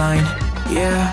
line, yeah.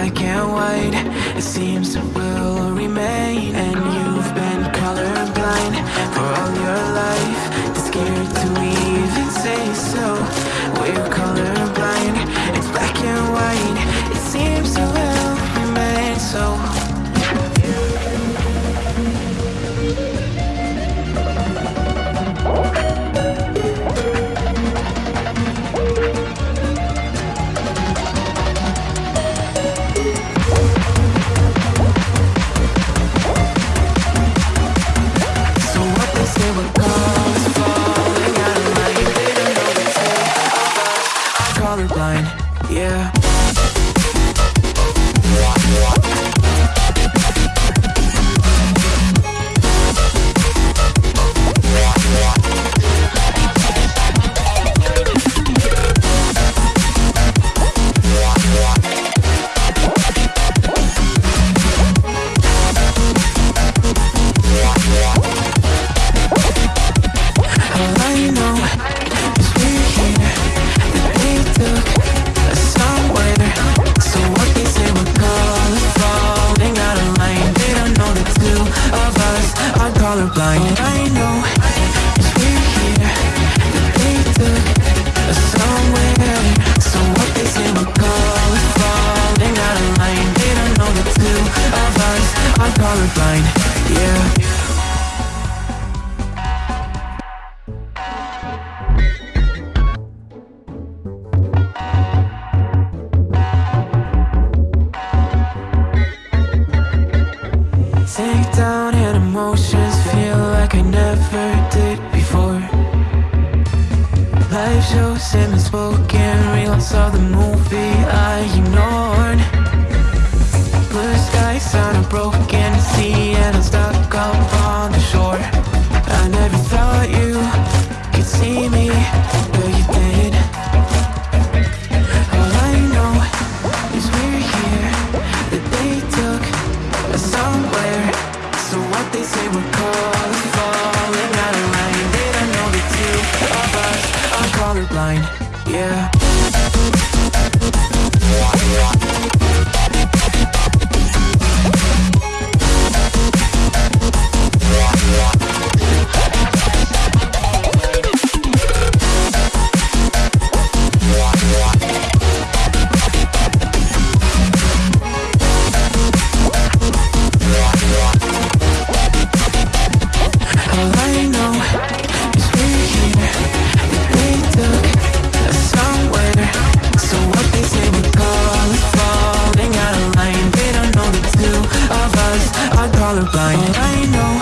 I can't wait. It seems will remain blind, yeah. colorblind. of the movie I ignored. Blue skies on a broken sea And I'm stuck up on the shore. I never thought you could see me But you did. All I know is we're here. That they took us somewhere. So what they say we're called falling out of line They don't know the two of us. Are colorblind yeah. colorblind I know